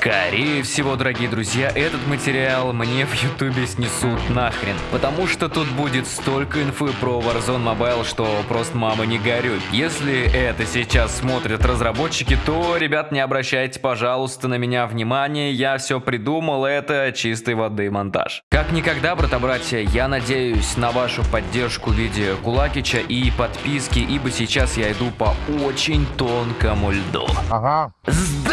Скорее всего, дорогие друзья, этот материал мне в ютубе снесут нахрен, потому что тут будет столько инфы про Warzone Mobile, что просто мама не горюй. Если это сейчас смотрят разработчики, то, ребят, не обращайте, пожалуйста, на меня внимания, я все придумал, это чистой воды монтаж. Как никогда, брата-братья, я надеюсь на вашу поддержку в виде Кулакича и подписки, ибо сейчас я иду по очень тонкому льду. Ага.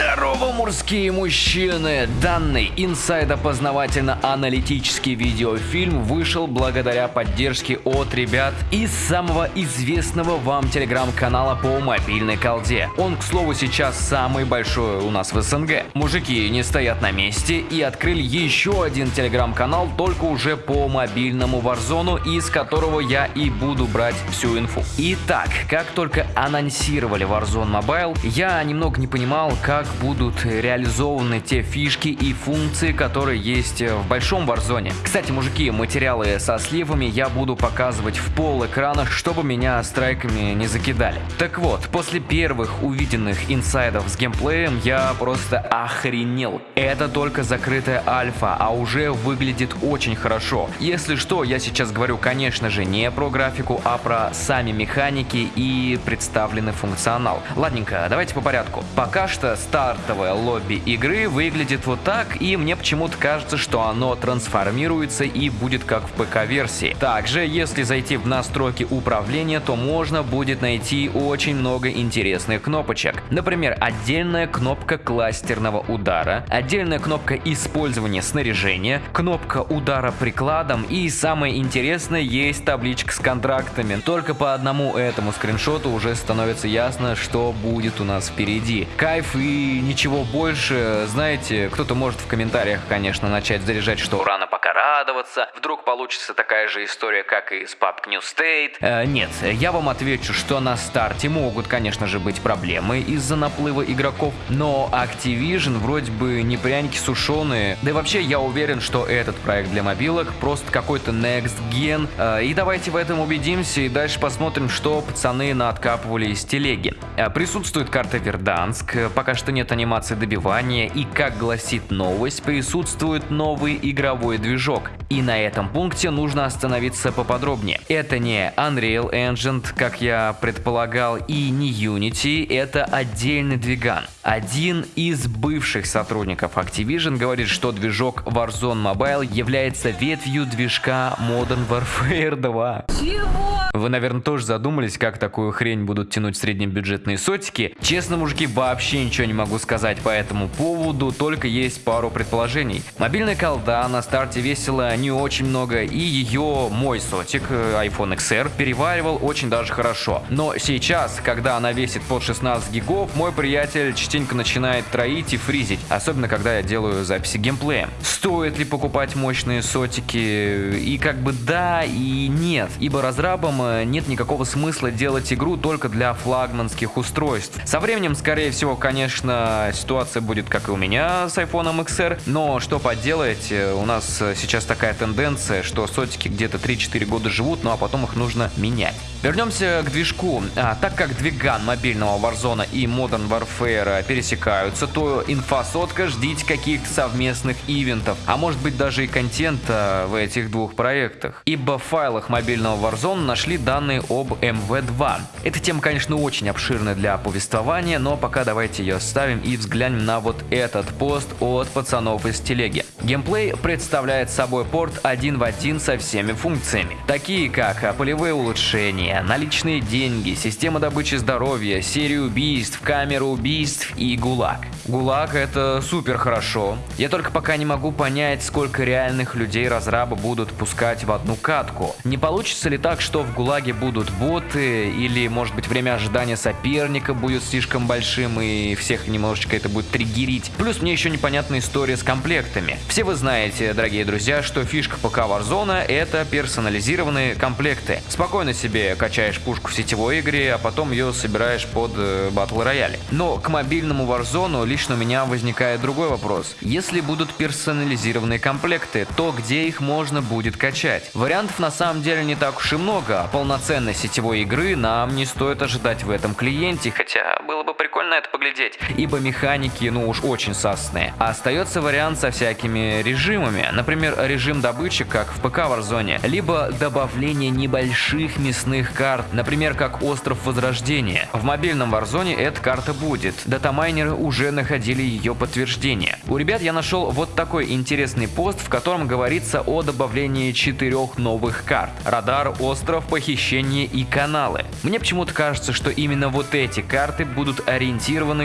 Здорово, мужские мужчины! Данный инсайдопознавательно-аналитический видеофильм вышел благодаря поддержке от ребят из самого известного вам телеграм-канала по мобильной колде. Он, к слову, сейчас самый большой у нас в СНГ. Мужики не стоят на месте и открыли еще один телеграм-канал, только уже по мобильному Warzone, из которого я и буду брать всю инфу. Итак, как только анонсировали Warzone Mobile, я немного не понимал, как будут реализованы те фишки и функции, которые есть в большом Warzone. Кстати, мужики, материалы со сливами я буду показывать в пол экрана, чтобы меня страйками не закидали. Так вот, после первых увиденных инсайдов с геймплеем я просто охренел. Это только закрытая альфа, а уже выглядит очень хорошо. Если что, я сейчас говорю, конечно же, не про графику, а про сами механики и представленный функционал. Ладненько, давайте по порядку. Пока что стартовое лобби игры выглядит вот так, и мне почему-то кажется, что оно трансформируется и будет как в ПК-версии. Также, если зайти в настройки управления, то можно будет найти очень много интересных кнопочек. Например, отдельная кнопка кластерного удара, отдельная кнопка использования снаряжения, кнопка удара прикладом и самое интересное, есть табличка с контрактами. Только по одному этому скриншоту уже становится ясно, что будет у нас впереди. Кайф и ничего больше. Знаете, кто-то может в комментариях, конечно, начать заряжать, что пока радоваться. Вдруг получится такая же история, как и с PUBG New State. Э, нет, я вам отвечу, что на старте могут, конечно же, быть проблемы из-за наплыва игроков, но Activision вроде бы не пряники сушеные. Да и вообще я уверен, что этот проект для мобилок просто какой-то next gen. Э, и давайте в этом убедимся и дальше посмотрим, что пацаны наоткапывали из телеги. Э, присутствует карта Верданск, э, пока что нет анимации добивания и, как гласит новость, присутствует новый игровой движок. И на этом пункте нужно остановиться поподробнее. Это не Unreal Engine, как я предполагал, и не Unity, это отдельный двиган. Один из бывших сотрудников Activision говорит, что движок Warzone Mobile является ветвью движка Modern Warfare 2. Чего? Вы, наверное, тоже задумались, как такую хрень будут тянуть среднебюджетные сотики. Честно, мужики, вообще ничего не могу сказать по этому поводу, только есть пару предположений. Мобильная колда на старте весила не очень много, и ее мой сотик, э, iPhone XR, переваривал очень даже хорошо. Но сейчас, когда она весит под 16 гигов, мой приятель частенько начинает троить и фризить, особенно когда я делаю записи геймплея. Стоит ли покупать мощные сотики? И как бы да и нет, ибо разрабам нет никакого смысла делать игру только для флагманских устройств. Со временем, скорее всего, конечно, ситуация будет как и у меня с iPhone XR, но что поделать, э, у нас сейчас такая тенденция, что сотики где-то 3-4 года живут, ну а потом их нужно менять. Вернемся к движку. А, так как двиган мобильного Warzone и Modern Warfare пересекаются, то инфосотка ждите каких-то совместных ивентов, а может быть даже и контента в этих двух проектах. Ибо в файлах мобильного Warzone нашли данные об МВ-2. Эта тема, конечно, очень обширная для повествования, но пока давайте ее оставим и взглянем на вот этот пост от пацанов из телеги. Геймплей представляет собой порт один в один со всеми функциями, такие как полевые улучшения, наличные деньги, система добычи здоровья, серия убийств, камера убийств и ГУЛАГ. ГУЛАГ это супер хорошо. Я только пока не могу понять, сколько реальных людей разраба будут пускать в одну катку. Не получится ли так, что в ГУЛАГе будут боты, или может быть время ожидания соперника будет слишком большим и всех немножечко это будет триггерить. Плюс мне еще непонятная история с комплектами. Все вы знаете, дорогие друзья, что фишка ПК Warzone это персонализированные комплекты. Спокойно себе качаешь пушку в сетевой игре, а потом ее собираешь под э, батл рояли. Но к мобильному Warzone лично у меня возникает другой вопрос. Если будут персонализированные комплекты, то где их можно будет качать? Вариантов на самом деле не так уж и много, а полноценной сетевой игры нам не стоит ожидать в этом клиенте, хотя было бы прикольно прикольно это поглядеть. Ибо механики, ну уж очень сасные. А остается вариант со всякими режимами. Например, режим добычи, как в ПК Warzone. Либо добавление небольших мясных карт. Например, как Остров Возрождения. В мобильном Warzone эта карта будет. Датамайнеры уже находили ее подтверждение. У ребят я нашел вот такой интересный пост, в котором говорится о добавлении четырех новых карт. Радар, остров, похищение и каналы. Мне почему-то кажется, что именно вот эти карты будут ориентированы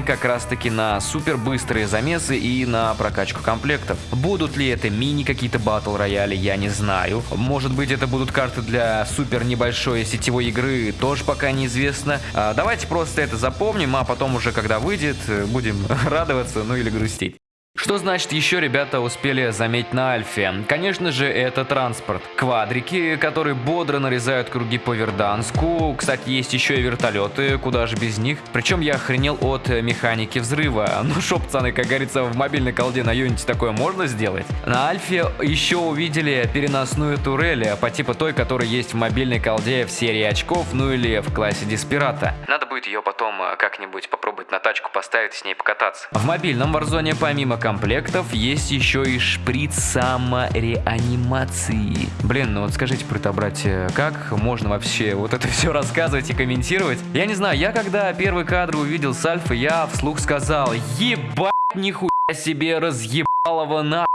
как раз таки на супер быстрые замесы и на прокачку комплектов. Будут ли это мини какие-то батл рояли, я не знаю. Может быть это будут карты для супер небольшой сетевой игры, тоже пока неизвестно. А, давайте просто это запомним, а потом уже когда выйдет, будем радоваться, ну или грустить. Что значит еще ребята успели заметить на Альфе? Конечно же это транспорт. Квадрики, которые бодро нарезают круги по Верданску. Кстати, есть еще и вертолеты, куда же без них. Причем я охренел от механики взрыва. Ну шо, пацаны, как говорится, в мобильной колде на Unity такое можно сделать? На Альфе еще увидели переносную турель по типу той, которая есть в мобильной колде в серии очков, ну или в классе Диспирата. Надо будет ее потом э, как-нибудь попробовать на тачку поставить с ней покататься. В мобильном Warzone помимо комплектов есть еще и шприц самореанимации. Блин, ну вот скажите, про братья, как можно вообще вот это все рассказывать и комментировать? Я не знаю, я когда первый кадр увидел с Альфа, я вслух сказал, ебать нихуя себе разъебалого на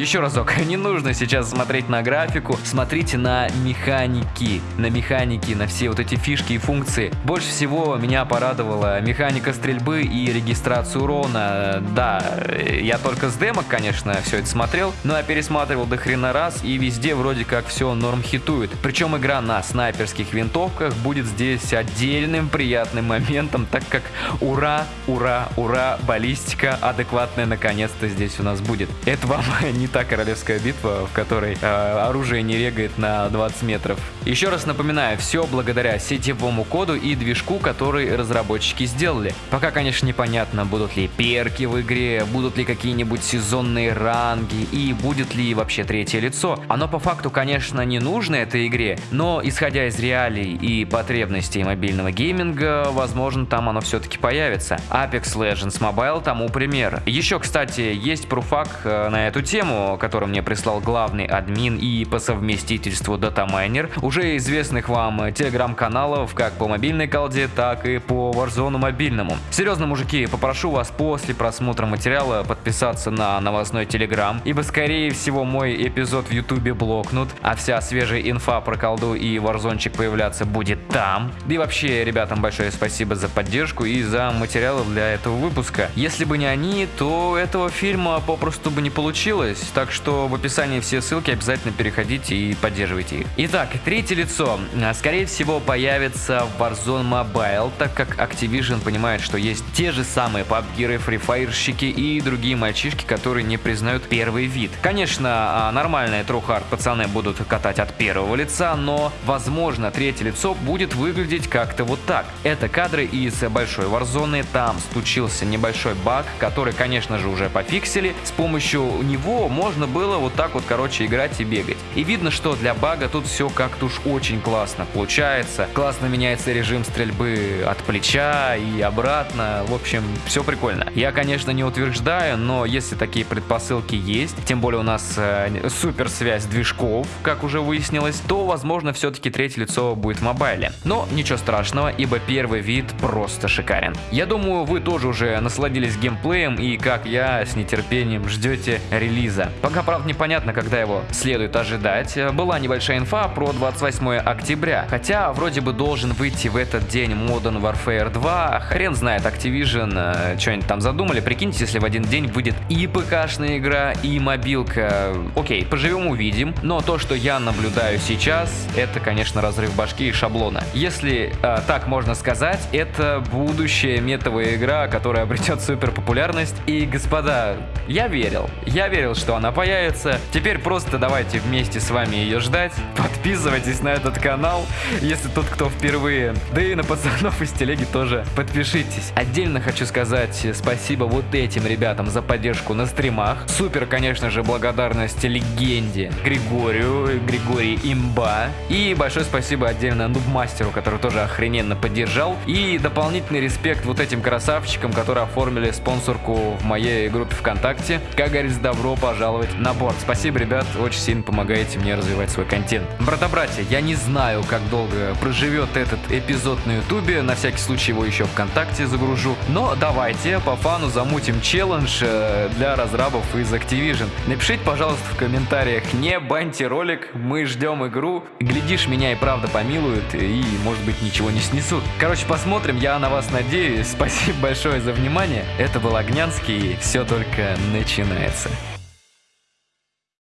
еще разок, не нужно сейчас смотреть на графику, смотрите на механики, на механики, на все вот эти фишки и функции. Больше всего меня порадовала механика стрельбы и регистрация урона. Да, я только с демок, конечно, все это смотрел, но я пересматривал до хрена раз и везде вроде как все норм хитует. Причем игра на снайперских винтовках будет здесь отдельным приятным моментом, так как ура, ура, ура, баллистика адекватная наконец-то здесь у нас будет. Это вам не не та королевская битва, в которой э, оружие не регает на 20 метров. Еще раз напоминаю, все благодаря сетевому коду и движку, который разработчики сделали. Пока, конечно, непонятно, будут ли перки в игре, будут ли какие-нибудь сезонные ранги и будет ли вообще третье лицо. Оно по факту, конечно, не нужно этой игре, но исходя из реалий и потребностей мобильного гейминга, возможно, там оно все-таки появится. Apex Legends Mobile тому пример. Еще, кстати, есть пруфак э, на эту тему, который мне прислал главный админ и по совместительству датамайнер, уже известных вам телеграм-каналов как по мобильной колде, так и по Warzone мобильному. Серьезно, мужики, попрошу вас после просмотра материала подписаться на новостной телеграм, ибо скорее всего мой эпизод в ютубе блокнут, а вся свежая инфа про колду и Warzonчик появляться будет там. Да и вообще, ребятам большое спасибо за поддержку и за материалы для этого выпуска. Если бы не они, то этого фильма попросту бы не получилось так что в описании все ссылки обязательно переходите и поддерживайте их. Итак, третье лицо. А, скорее всего появится в Warzone Mobile, так как Activision понимает, что есть те же самые пабгиры, фрифайрщики и другие мальчишки, которые не признают первый вид. Конечно, а, нормальные трухард пацаны будут катать от первого лица, но возможно третье лицо будет выглядеть как-то вот так. Это кадры из большой Warzone, там случился небольшой баг, который конечно же уже пофиксили. С помощью него можно было вот так вот, короче, играть и бегать. И видно, что для бага тут все как-то уж очень классно получается. Классно меняется режим стрельбы от плеча и обратно. В общем, все прикольно. Я, конечно, не утверждаю, но если такие предпосылки есть, тем более у нас э, супер связь движков, как уже выяснилось, то, возможно, все-таки третье лицо будет в мобайле. Но ничего страшного, ибо первый вид просто шикарен. Я думаю, вы тоже уже насладились геймплеем и, как я, с нетерпением ждете релиза. Пока, правда, непонятно, когда его следует ожидать. Была небольшая инфа про 28 октября. Хотя, вроде бы должен выйти в этот день Modern Warfare 2. Хрен знает, Activision э, что-нибудь там задумали. Прикиньте, если в один день выйдет и ПК-шная игра, и мобилка. Окей, поживем увидим. Но то, что я наблюдаю сейчас, это, конечно, разрыв башки и шаблона. Если э, так можно сказать, это будущая метовая игра, которая обретет супер популярность. И, господа, я верил. Я верил, что она появится. Теперь просто давайте вместе с вами ее ждать. Подписывайтесь на этот канал, если тот, кто впервые. Да и на пацанов из телеги тоже подпишитесь. Отдельно хочу сказать спасибо вот этим ребятам за поддержку на стримах. Супер, конечно же, благодарность легенде Григорию, Григорий Имба. И большое спасибо отдельно Нубмастеру мастеру, который тоже охрененно поддержал. И дополнительный респект вот этим красавчикам, которые оформили спонсорку в моей группе ВКонтакте. Как говорится, добро пожаловать на борт. Спасибо, ребят, очень сильно помогаете мне развивать свой контент. Брата-братья, я не знаю, как долго проживет этот эпизод на ютубе, на всякий случай его еще ВКонтакте загружу. Но давайте по фану замутим челлендж э, для разрабов из Activision. Напишите, пожалуйста, в комментариях, не баньте ролик, мы ждем игру. Глядишь, меня и правда помилуют, и, может быть, ничего не снесут. Короче, посмотрим, я на вас надеюсь. Спасибо большое за внимание. Это был Огнянский, все только начинается.